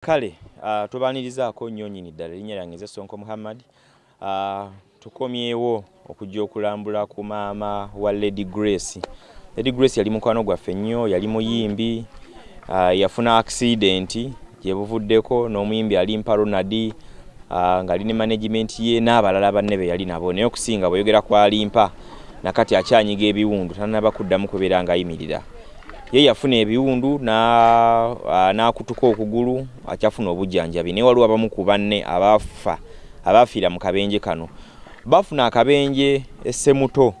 kale uh, tubanirizaako nnyo nnyini ddala erinnya lyange nze sonko muhammad. Uh, tukomyewo okujja okulambula ku maama wa lady grace. Lady grace yali mukwano gwaffe nnyo yali muyimbi uh, yafuna accident gyebuvuddeko n'omuyimbi alimpa ronald uh, ng'ali ne management ye n'abalala banne be yali nabo. Naye okusinga bweyogera ku alimpa nakati akyanyiga ebiwundu tanaba kuddamu kubeera ng'ayimirira ye yafuna ebiwundu n'akutuka okugulu akyafuna obujjanjabi. Naye waliwo abamu ku banne abaafa abaafiira mu kabenje kano. Bafuna akabenje essemuto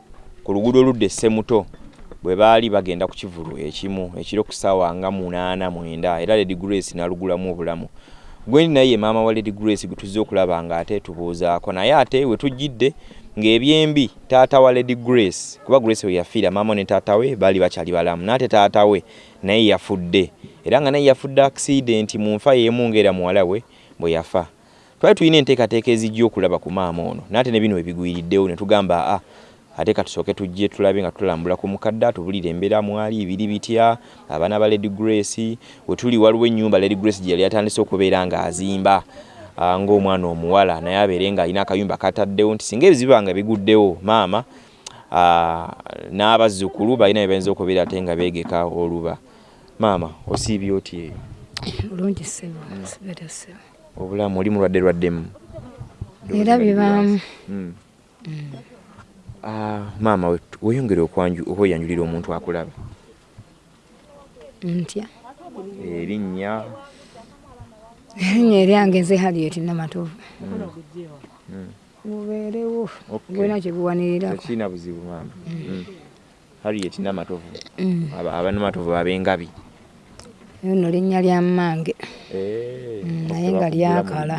ku luguudo oludda essemuto bwe baali bagenda ku kivulu ekimu ekiro ku ssaawa nga munaana mwenda era lady grace n'alugulamu obulamu. Gwendi naye ye maama wa lady grace gwe tuzze okulaba nga ate tubuuzaako naye ate we tujjidde ng'ebyembi taata wa lady grace kuba grace we yafiira maama ne taata we baali bakyali balamu naate taata we naye yafudde. Era nga naye yafudde accident mu nfa yeemu ng'era muwala we bwe yafa. Twali tulina enteekateeka ezijja okulaba ku maama ono naate ne bino webigwiriddewo ne tugamba a ate katusooke tujje tulabe nga tulambula ku mukadde tubulire embeera mwali biri bitya abaana ba lady grace we tuli waliwo ennyumba lady grace gye yali atandise okubeera ng'azimba ng'omwana omuwala naye abeere ng'alina akayumba kataddewo nti singa ebizibu nga biguddewo maama n'abazzukulu balina byebayinza okubeera ate nga beegeka oluba. Maama osiibye oti eyo? Bulungi ssebo sibere ssebo. Obulamu oli mulwadde lwaddemu era bibaamu maama weyongere okweyanjulira omuntu akulaba. Ntya? Erinnya erinnya eryange nze halieti namatovu bubeerewo gwena kyebuwanirirako tekirina buzibu maama harriet namatovu abanamatovu ab'engabi eyo nno linnya lya mmange. Naye nga lyakala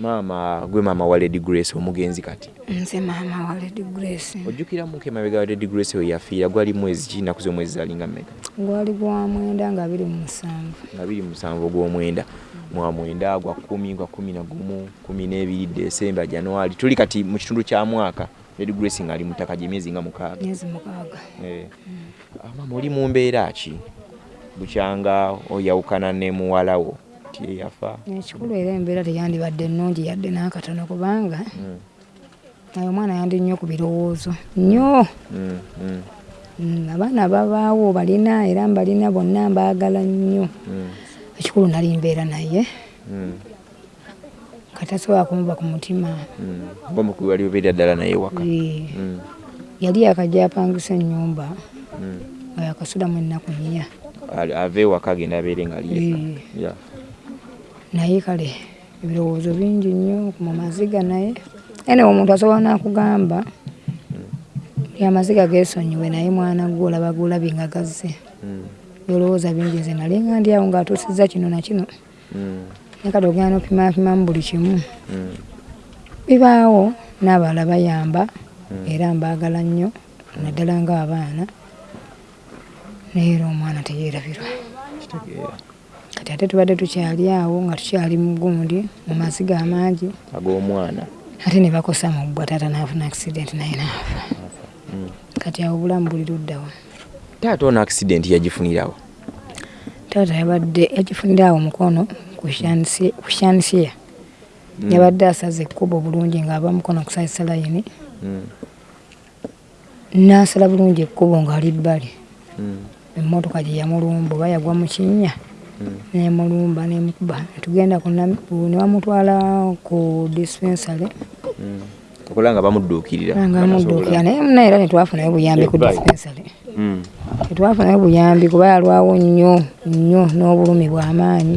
maama gwe maama wa lady grace omugenzi kati. Nze maama wa lady grace. Ojjukiramuko emabega wa lady grace we yafiira gwali mwezi ki naku z'omwezi zalinga mmeka? Gwali gwa mwenda nga biri mu musanvu. Nga biri musanvu ogw'omwenda mwa mwenda gwa kumi gwa kumi na gumu kumi n'ebiri desemba januari tuli kati mu kitundu kya mwaka lady grace ng'ali mu ttaka gy'emyezi nga mukaaga. Myezi mukaaga. Maama oli mu mbeera ki? Bukyanga oyawukana ne muwala wo ti yafa. Ekikulu era embeera teyandibadde ennungi yadde n'akatono kubanga naye omwana yandi nnyo ku birowoozo. Nnyo! Abaana babaawo balina era mbalina bonna mbaagala nnyo. Ekikulu nali mbeera naye. Katasobola kumuba ku mutima. Wali obeera ddala naye waka. Yali yakajja apangisa ennyumba. Nga yakasulamu ennaku nnya. Ave ewaka agenda abeere nga ali naye kale ebirowoozo bingi nnyo mu maziga naye. Ene omuntu asobola nakugamba amaziga geesonyiwe naye mwana gwe olaba gulabye nga gazze. Olowooza bingi nze nali nga ndi awo ng'atuusizza kino na kino. Naye kati ogenda nopimapimamu buli kimu. Bibaawo n'abalala bayamba era mbaagala nnyo naddala ng'abaana. Naye era omwana teyeerabirwa kati ate tubadde tukyali awo nga tukyali mu gundi mu maziga amangi ag'omwana. Ate ne bakosa mu bbwa taata n'afuna accident naye n'afa. Kati awo obulamu buli luddawa taata ono accident yagifunirawo taata yabadde yagifunira awo mukono ku shansia yabadde asaza ekkubo bulungi ng'ava mukono kusazisa layini n'asala bulungi ekkubo ng'ali bbali emmotoka gye yamulumba oba yagwa mu kinnya nemulumba nemukuba netugenda ne bamutwala ku dispensary. Okola nga bamudduukirira nga bamudduukira naye muna era netwafunayo buyambi ku dispensary. Tetwafunayo buyambi kuba yalwawo nnyo nnyo n'obulumi bw'amaanyi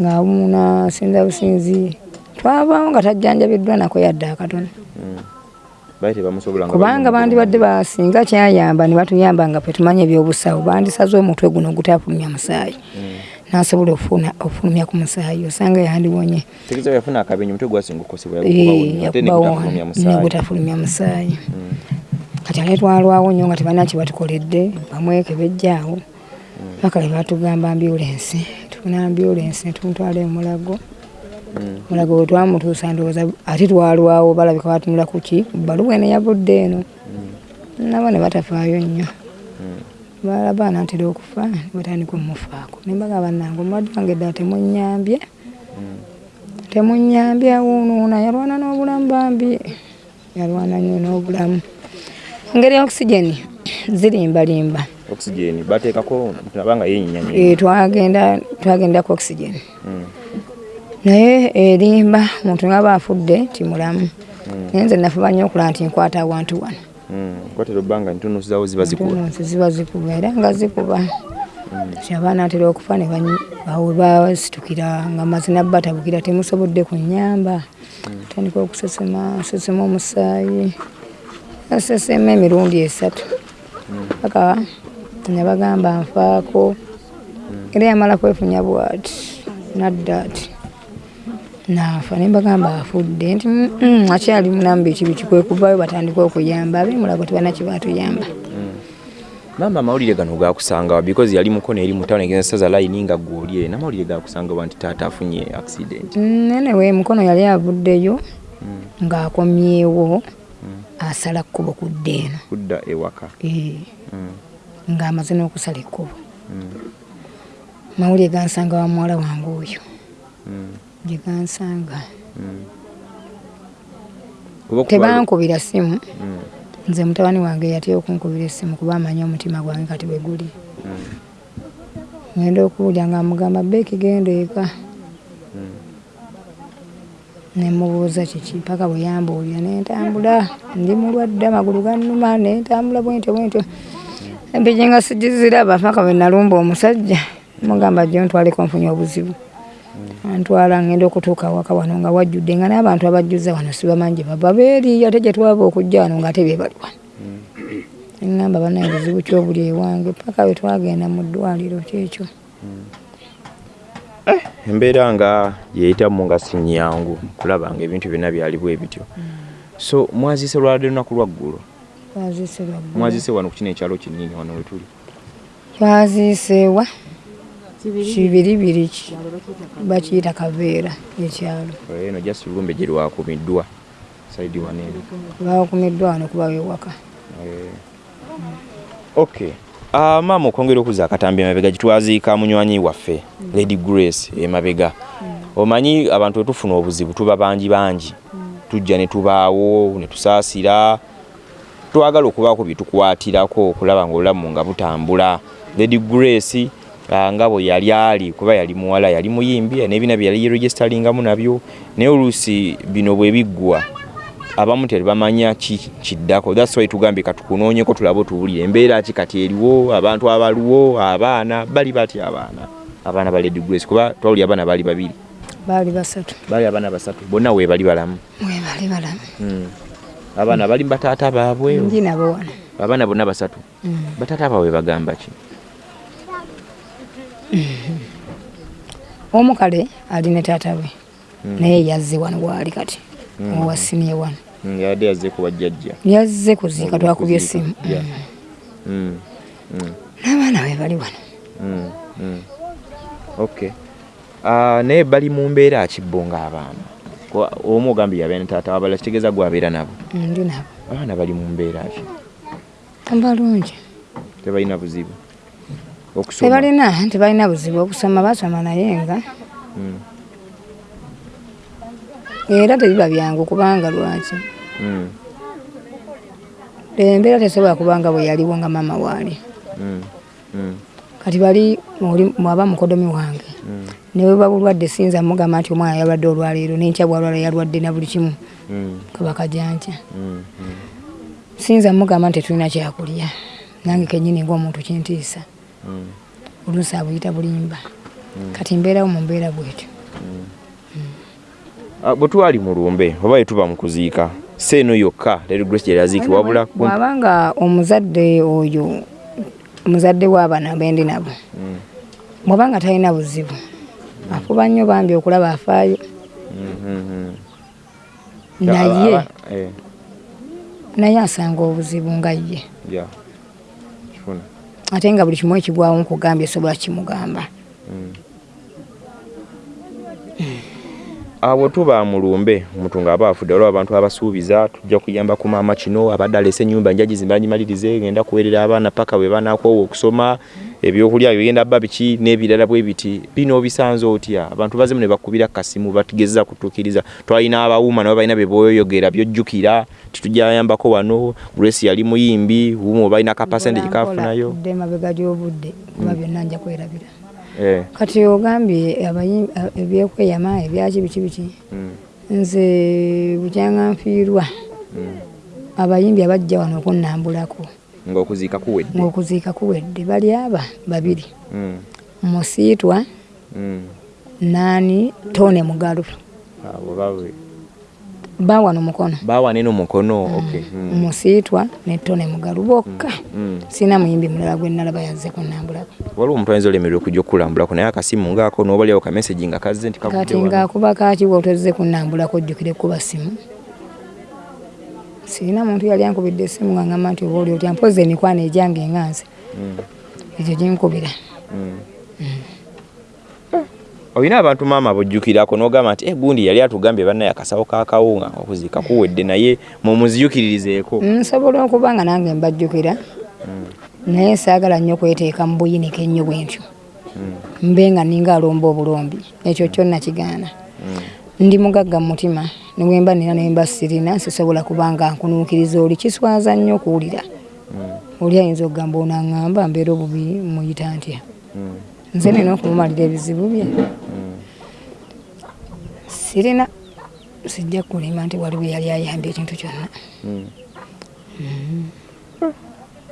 ng'abumuna sinza businzi twavaawo nga tajjanjabiddwa nako yadde akatono kubanga bandibadde basinga kyayamba ne batuyamba nga ffe tumanya ebyobusawo. Bandisaze omutwe guno ogutafulumya musaayi. Nasobola ofulumya ku musaayi osanga yandiwonye. Gutafulumya musaayi. kati ale twalwawo nnyo nga tebalina kibatukoledde bamweke bejjaawo. Paka lebatugamba ambulensi tufuna ambulensi netumutwala emulago mulago we twamutuusa ndowooza ate twalwawo balabika batunula kuki baluwa ene yavudde eno nabo ne batafaayo nnyo. Balaba naatera okufa batandika omufaako. Nembaga bannange omulwadde wange ddala temunyambye temunyambye awuunuuna yalwana n'obulamu bambi yalwana nnyo n'obulamu. Engeri okisigeni zirimbalimba. Oxygen bateekako nabanga yenyinya Eh, twagenda twagenda ku oxygen naye erimba omuntu ngaba afudde timulamu naye nze nafuba nnyo okulaba nti nkwata awantu wano kwatera obbanga ntunusi zawo ziba zikula ntununsi ziba zikuba era nga zikuba. Ti abaana atera okufa ne banyi- awo basitukira nga mazina batabukira temusobodde kunyamba tandika okusesema sesema omusaayi asesema emirundi esatu. Paka nabagamba nfaako. Era yamala kwefunya bwati nadda ati naafa nembagamba afudde nti "Mm, mm, akyali mulamu biki biki kwekuvayo batandika okuyamba abemulago tebana kibatuyamba maama amawulire gano gakusangawa because yali mukono eri mutawuni egenza saza layini nga gwolye namawulire gakusangawa nti taata afunye accident? Nenewe mukono yali avuddeyo ng'akomyewo asala kkubo kudda eno. Kudda ewaka. Eh, Mm, ng'amaze n'okusala ekkubo. Mm, mawulire gansanga wa muwala wange oyo. Mm, gye gansanga mm. Okuba- tebankubira simu. Mm, nze mutabani wange yatya okunkubira essimu kuba amanyi omutima gwange kati bwe guli. Mm, ngenda okuwulya nga mugamba beeki genda eka. Nemubuuza kiki paka bwe yambuulira nentambula ndi mulwadde amagulu gannuma nentambula bwentyo bwentyo. Empiki nga sigiziraba paka bwe nalumba omusajja mugamba jjo ntwaleko nfunye obuzibu antwala ngenda okutuuka waka wano nga wajjudde nga n'abantu abajjuza wano sibamanyi bava beeri ate gye twava okujja wano ngaate be bali wano. Eŋŋamba banaye buzibu kyobuli ewange paka bwe twagenda mu ddwaliro kyekyo embeera nga yeyitamu nga si nyangu kulaba nga ebintu byonna byali bwe bityo. So mwaziise lwalade lunaku lwaggulo mwaziise wano ku kino ekyalo kinini wano wetuli twaziiseewa kibiribiri ki? Bakiyita kaveera ekyalo eno gye lwakumiddwa saidi wano eno. Bakumiddwa wano kuba wewaka Eh, okay. Uh, maama okwongera okuza akatambi emabega gitwaziika munywanyi waffe lady grace emabega omanyi abantu wetufuna obuzibu tuba bangi bangi. Tujja ne tubaawo ne tusaasira. Twagala okubaako byetukwatirako okulaba nga obulamu nga butambula. Lady grace nga bwe yali ali kuba yali muwala yali muyimbi n'ebina bye yali yeregisteringamu nabyo. Naye oluusi bino bwe biggwa abamu tebamanya ki kiddako. Thats why tugambye katukunoonyeko tulabe otuwulire embeera ki kati eriwo abantu abaliwo abaana bali batya abaana? Abaana ba lady grace kuba twawulira abaana baali babiri. Baali basatu. Baali abaana basatu bonna we bali balamu. We bali balamu. Mm. abaana bali bataata baabwe? Nabo wano. Abaana bonna basatu? Bataata baabwe bagamba ki omu kale ali ne taata we. Naye yazze wano waali kati. Owasimye wano Mm, yabadde yazzeeko bajjajja. Yazze kuziika twakubye essimu. Yeah. Mm, mm. n'abaana we bali wano. Okay Ah, naye bali mu mbeera kibbo ng'abaana. Kuba omu ogambye yabeera ne taata wabala kitegeeza gwabeera nabo. Ndi nabo. Abaana bali mu mbeera ki? Balungi tebalina buzibu tebalina tebalina buzibu okusoma basoma naye nga. Mm, era tebiba byangu kubanga lwaki. Mm, embeera tesobola kubanga bwe yaliwo nga maama waali. Mm, mm, kati bali mwaba mukodomi wange mm, newe babulwadde sinza mugamba nti omwana yalwadde olwaleero nenkya bwalwala yalwadde na buli kimu. Kabaka janca mm. sinza mugamba nti tetulina kyakulya nange kenyini ngaomuntu kintiisa oluusi abuyita bulimba. Kati mbeerawo mu mbeera bwetyo. Ah, bwe twali mu lumbe oba bwe tuba mu kuziika si eno yokka lady grace gye yaziiki wabula bwabanga omuzadde oyo omuzadde w'abaana bendi nabo Mm, bwabanga talina buzibu. Afuba nnyo bambi okulaba afaayo. Mm, mm, mm. naye eh, naye asanga obuzibu nga ye ate nga buli kimu ekigwawo nkugambye sobola kimugamba. Abo tuba mulumbe omuntu ng'aba afudde olwo abantu abasuubiza tujja kuyamba ku maama kino abadde alese ennyumba nja gizimba ngimalirize genda kuweerera abaana paka bwe banakoowa okusoma ebyokulya bigenda bba biki n'ebirala bwe biti bino obisanze otya? Abantu bazemu ne bakubira kasimu batigeza kutuukiriza. Twalina abawuuma nabo balina beboyoyogera byojjukira titujayambako wano grace yali muyimbi wuuma obalina kapasente gikafunayo dde mabega gy'obudde kuba byonna nja kwerabira. Eh, kati ogambye abayi- a- ebyekweyama ebyaki biki biki mm, nze bukyanga nfiirwa abayimbi abajja wano okunnambulako ng'okuziika kuwedde. Ng'okuziika kuwedde. Bali aba? Babiri. Mm, musiitwa mm. naani tone mugalu. Abo bawe. Bawano mukono. Bawa neno mukono okay mm. musiitwa ne tone mugalu bokka. Sina muyimbi mulala gwe nalaba yazze kunnambulako waliwo omuntu ayinza olemerera okujja okukulambulako naye akasimu ngaako nobalyawo kamesagi nga kazze nti kati ngaakuba kakiwa otozze kunnambulako ojjukire kuba simu sirina muntu yali ankubidde essimu nga ngamba nti oba oli otya? Mpozi emikwano egyange enganze Mm, ekyo ginkubira mm. olina abantu maama bojjukirako nogamba nti egundi yali atugambye bannaye akasawo kakawunga okuziika kuwedde naye mumuziyukiririzeeko nsobola okuba nga nange mbajjukira. Naye saagala nnyo kweteeka mu buyinike ennyo bwentyo. Mbe nga ninga alomba obulombi. Ekyo kyonna kigaana ndi mugagga mu mutima niwemba nina nemba sirina sisobola kubanga nkunuukiriza oli kiswaza nnyo okuwulira. Oli ayinza okugamba onaŋŋamba mbeera obubi muyita ntya? Nze nina okumumalira ebizibu bye. Sirina sijja kulima nti waliwo yali ayambye ekintu kyonna.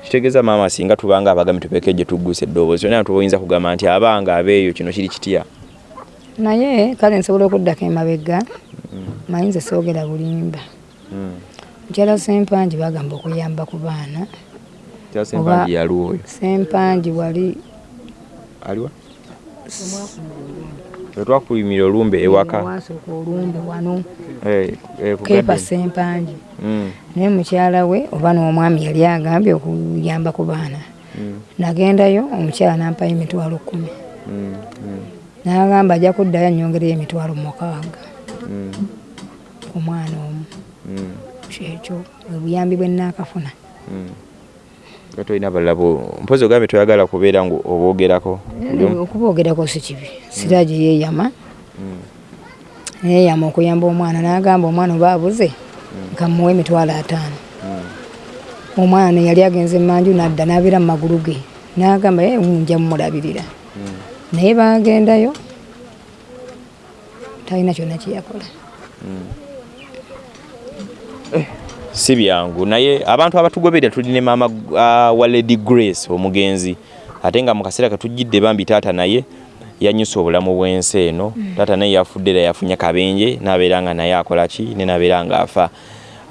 Kitegeeza maama singa tubanga abagambi tubeeko gye tugguse eddoboozi yonna tubayinza kugamba nti abanga abeeyo kino kiri kitya naye kale nsobola okuddako emabega mayinza soogera bulimba. Mukyala sempangi bagamba okuyamba ku baana. Sempangi wali aliwa wetwakulimira olumbe ewaka. Wasooka olumbe wano. Eh, eh, garden. sempangi Mm, naye mukyala we oba n'omwami yali agambye okuyamba ku baana. Mm, nagendayo omukyala nampayo emitwalo kumi mm, mm, n'agamba ajja kuddayo anyongereyo emitwalo mukaaga mm, ku mwana omu. Mm, kyekyo bwe buyambi bwe naakafuna mm. Tolina balala mpozi ogambye toyagala kubeera ngu oboogerako okuboogerako si kibi. Siragi yeeyama. Yeeyama okuyamba omwana n'agamba omwana oba abuze nkamuwa emitwalo ataano. Omwana yali agenze emanju nadda n'abeera mu magulu ge. N'agamba ye nja mumulabirira naye bagendayo talina kyonna kyeyakola si byangu. Naye abantu abatugoberera tuli ne maama uh, wa lady grace omugenzi ate nga mu kaseera katujjidde bambi taata naye yanyusa obulamu bw'ensi eno. Taata naye yafudde era yafunye kabenje n'abeera nga naye akola ki ne n'abeera ng'afa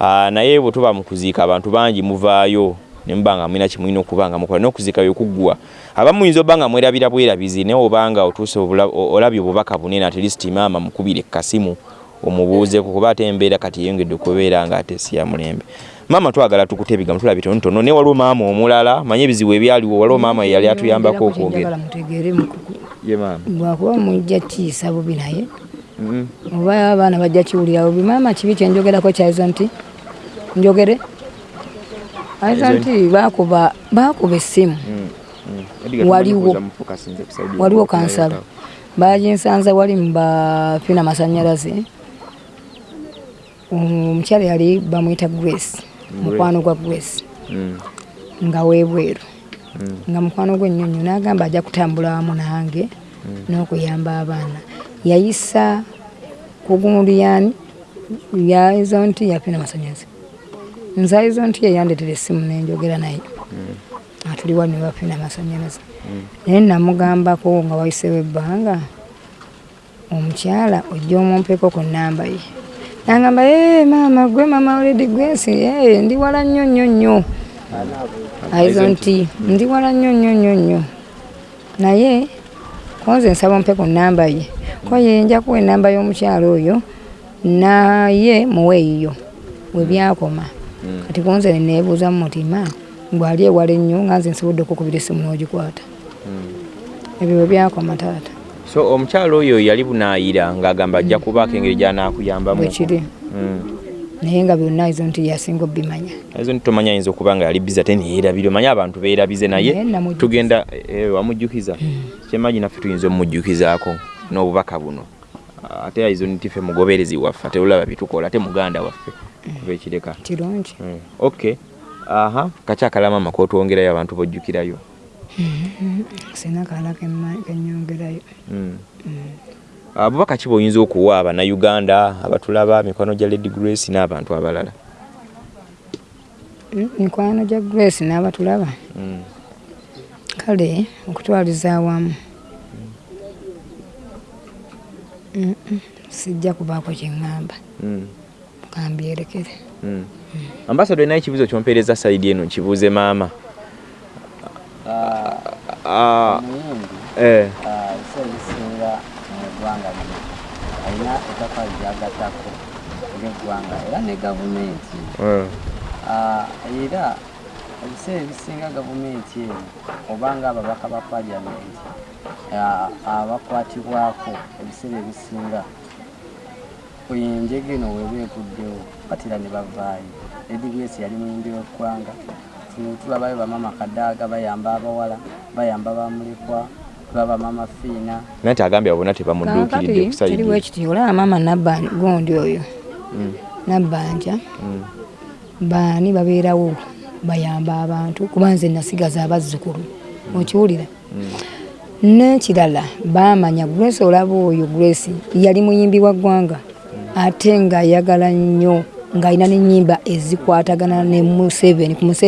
uh, naye bwe tuba mu kuziika abantu bangi muvaayo ne muba nga mulina kimulina okuba nga mukola n'okuziika byekuggwa abamu muyinza oba nga mwerabira bwerabizi naye obanga otuuse olabye obubaka bunene at least maama mukubire kasimu omubuuzeku kuba ate embeera kati yeyongedde okubeera nga ate si ya mulembe. Maama twagala tukute ebigambo tulabye tonotono naye waliwo maama omulala manye ebizibu ebyaliwo waliwo maama yeyali atuyambako okwogera lwakuba mujja kiisa bubi naye. Oba abaana bajja kiwulira bubi maama kibi kyenjogerako kyaizo nti njogere aizo nti bakuba bakuba essimu Waliwo. waliwo kansala baginsanza wali mubafina masanyalaze omukyala yali bamwyita grace mukwano gwa grace nga webweru nga mukwano gwe nnyonnyo n'agamba ajja kutambula wamu nange n'okuyamba abaana yayisa kugunduyani yaizo nti yafina masanyalaze nze aizo nti yeyandetera essimu nenjogera naye. Atuli wano ne bafina amasanyalaze. Naye namugambako nga wayisewo ebbanga omukyala ojja omumpeko ku namba ye. Nagamba ee maama gwe mama oledi gwesi ee ndi wala nnyo nnyo nnyo. Aizo nti ndi wala nnyo nnyo nnyo nnyo. Naye konze nsaba ompe ku namba ye. Ko ye nja kuwa enamba y'omukyala oyo naye muweeyiyo we byakoma kati konze neneebuuza mu mutima gwali ewala ennyo nga nze nsobodde okukubira essimu n'ogikwata? Ebyo bwe byakoma taata. So omukyalo oyo yali bunaayira ng'agamba ajja kubaako engeri gy'anaakuyambamu. Bwekiri naye nga byonna ezo nti yasinga obimanya ezo ntomanya ayinza okuba nga yali biza ate neyeerabire omanye abantu beerabize naye. Tugenda eh, wamujjukiza. Kyemagi naffe tuyinza omumujjukizaako n'obubaka buno ate ayinza nti ffe mugoberezi waffe ate olaba bitukola ate muganda waffe kuba ekireka. Kirungi. Mm, okay aha kakyakalama kotwongerayo abantu bojjukirayo? Sina kala kenyongerayo Mm. Ah, bubaka ki bwoyinza okuwa abannayuganda abatulaba mikwano gya lady grace n'abantu abalala? Mm, mikwano gya grace n'abatulaba? Mm. kale okutwaliza awamu sijja kubaako kyeŋŋamba Mm. kambyerekere Mm. ambasado naye ekibuzo kyompeereza saidi eno nkibuuze maama. Ah, omuyimbi eh, ebiseera ebisinga mu ggwanga lino alina ettaka lyagatako ng'eggwanga era ne gavumenti. Eh, Ah, era ebiseera ebisinga gavumenti eno oba nga ababaka ba paliamenti ah, abakwatibwako ebiseera ebisinga. Enjega eno weba eguddewo batera ne bavaayo. Edigesi yali muyimbi w'eggwanga Tu- tulabayo bamama kadaaga bayamba abawala bayamba bamulekwa tulaba mama fiina. Naye nti agambye abo bonna tebamudduukiridde kakati ku saidi kiriwo ekiti olaba maama gondi oyo. Mm, nabbanja. Mm, baani babeerawo bayamba abantu kuba nze nasigaza abazzukulu okiwulira n'ekirala baamanya grace olaba oyo grace yali muyimbi wa ggwanga. Ate ng'ayagala nnyo ng'alina n'ennyimba ezikwatagana ne museveni ku museveni